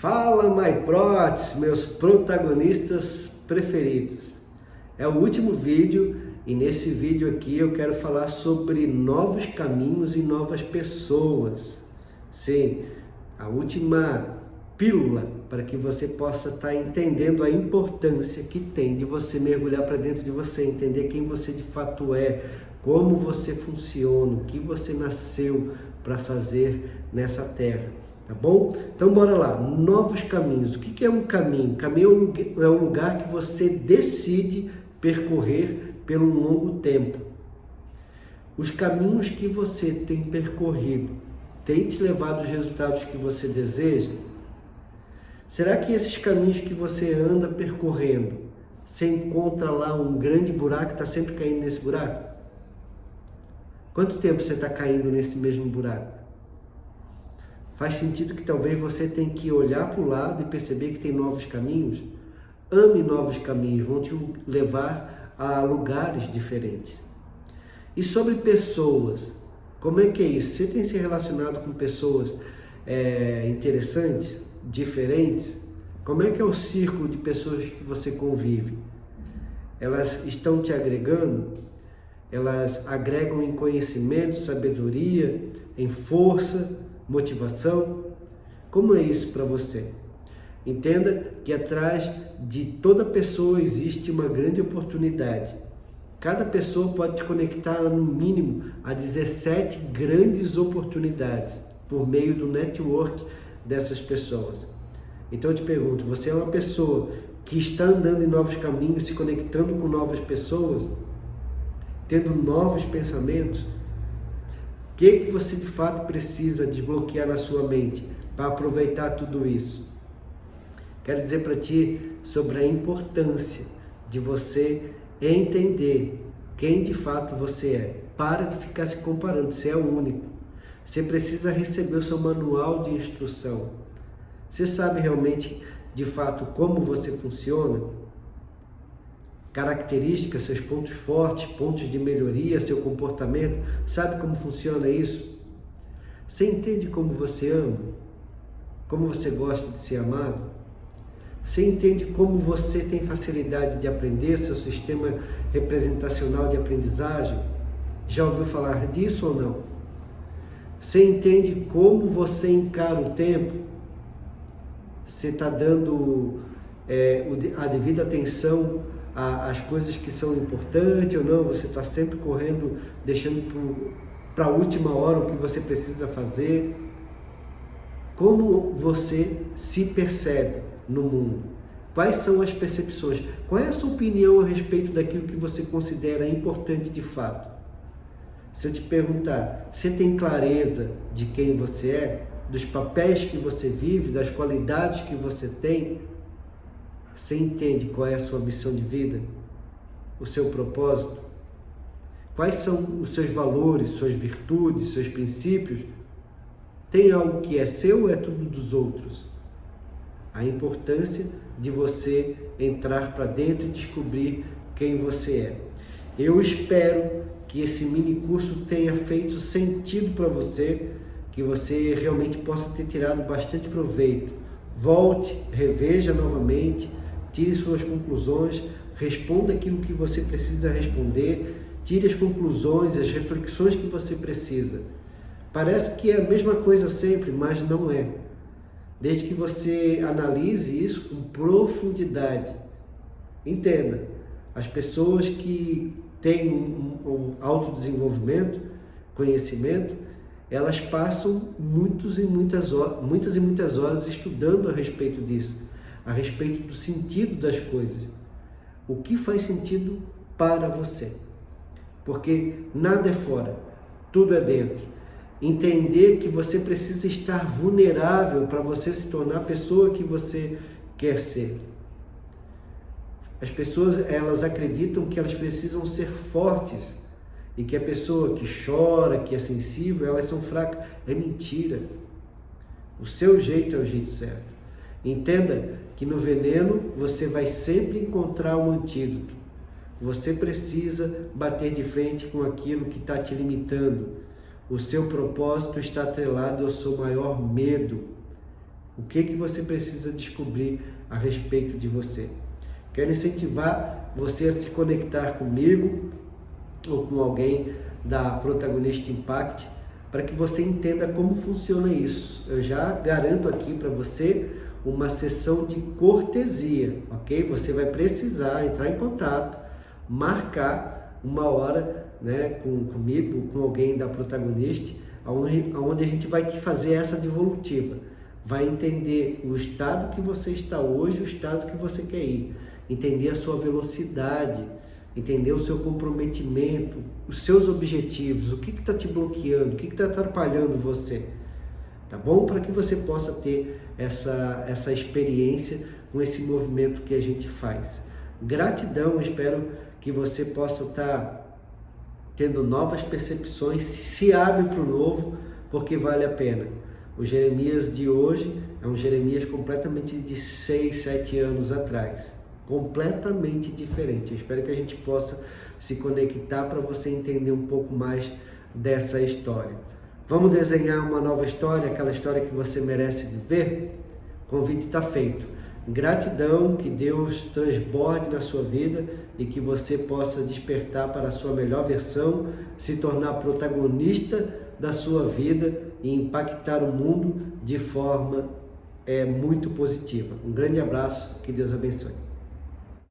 Fala, my prots, meus protagonistas preferidos. É o último vídeo e nesse vídeo aqui eu quero falar sobre novos caminhos e novas pessoas. Sim, a última pílula para que você possa estar tá entendendo a importância que tem de você mergulhar para dentro de você, entender quem você de fato é, como você funciona, o que você nasceu para fazer nessa terra. Tá bom? Então bora lá, novos caminhos. O que é um caminho? Caminho é um lugar que você decide percorrer pelo longo tempo. Os caminhos que você tem percorrido têm te levado aos resultados que você deseja? Será que esses caminhos que você anda percorrendo, você encontra lá um grande buraco está sempre caindo nesse buraco? Quanto tempo você está caindo nesse mesmo buraco? Faz sentido que talvez você tenha que olhar para o lado e perceber que tem novos caminhos? Ame novos caminhos, vão te levar a lugares diferentes. E sobre pessoas, como é que é isso? Você tem se relacionado com pessoas é, interessantes, diferentes? Como é que é o círculo de pessoas que você convive? Elas estão te agregando? Elas agregam em conhecimento, sabedoria, em força, motivação? Como é isso para você? Entenda que atrás de toda pessoa existe uma grande oportunidade. Cada pessoa pode te conectar no mínimo a 17 grandes oportunidades por meio do network dessas pessoas. Então eu te pergunto, você é uma pessoa que está andando em novos caminhos, se conectando com novas pessoas, tendo novos pensamentos? O que, que você de fato precisa desbloquear na sua mente para aproveitar tudo isso? Quero dizer para ti sobre a importância de você entender quem de fato você é. Para de ficar se comparando, você é o único. Você precisa receber o seu manual de instrução. Você sabe realmente, de fato, como você funciona? Características, seus pontos fortes, pontos de melhoria, seu comportamento. Sabe como funciona isso? Você entende como você ama? Como você gosta de ser amado? Você entende como você tem facilidade de aprender, seu sistema representacional de aprendizagem? Já ouviu falar disso ou não? Você entende como você encara o tempo? Você está dando é, a devida atenção a, as coisas que são importantes ou não, você está sempre correndo, deixando para a última hora o que você precisa fazer. Como você se percebe no mundo? Quais são as percepções? Qual é a sua opinião a respeito daquilo que você considera importante de fato? Se eu te perguntar, você tem clareza de quem você é? Dos papéis que você vive, das qualidades que você tem? Você entende qual é a sua missão de vida? O seu propósito? Quais são os seus valores, suas virtudes, seus princípios? Tem algo que é seu ou é tudo dos outros? A importância de você entrar para dentro e descobrir quem você é. Eu espero que esse mini curso tenha feito sentido para você, que você realmente possa ter tirado bastante proveito. Volte, reveja novamente, tire suas conclusões, responda aquilo que você precisa responder, tire as conclusões, as reflexões que você precisa. Parece que é a mesma coisa sempre, mas não é. Desde que você analise isso com profundidade. Entenda, as pessoas que têm um, um autodesenvolvimento, conhecimento, elas passam muitos e muitas, horas, muitas e muitas horas estudando a respeito disso a respeito do sentido das coisas. O que faz sentido para você? Porque nada é fora, tudo é dentro. Entender que você precisa estar vulnerável para você se tornar a pessoa que você quer ser. As pessoas, elas acreditam que elas precisam ser fortes e que a pessoa que chora, que é sensível, elas são fracas. É mentira. O seu jeito é o jeito certo. Entenda que no veneno você vai sempre encontrar um antídoto. Você precisa bater de frente com aquilo que está te limitando. O seu propósito está atrelado ao seu maior medo. O que, que você precisa descobrir a respeito de você? Quero incentivar você a se conectar comigo ou com alguém da Protagonista Impact para que você entenda como funciona isso. Eu já garanto aqui para você uma sessão de cortesia, ok? Você vai precisar entrar em contato, marcar uma hora né, com, comigo, com alguém da protagonista, onde, onde a gente vai te fazer essa devolutiva. Vai entender o estado que você está hoje, o estado que você quer ir. Entender a sua velocidade, entender o seu comprometimento, os seus objetivos, o que está te bloqueando, o que está atrapalhando você. Tá bom? Para que você possa ter essa, essa experiência com esse movimento que a gente faz. Gratidão, espero que você possa estar tá tendo novas percepções, se abre para o novo, porque vale a pena. O Jeremias de hoje é um Jeremias completamente de 6, 7 anos atrás. Completamente diferente. Eu espero que a gente possa se conectar para você entender um pouco mais dessa história. Vamos desenhar uma nova história, aquela história que você merece viver? O convite está feito. Gratidão, que Deus transborde na sua vida e que você possa despertar para a sua melhor versão, se tornar protagonista da sua vida e impactar o mundo de forma é, muito positiva. Um grande abraço, que Deus abençoe.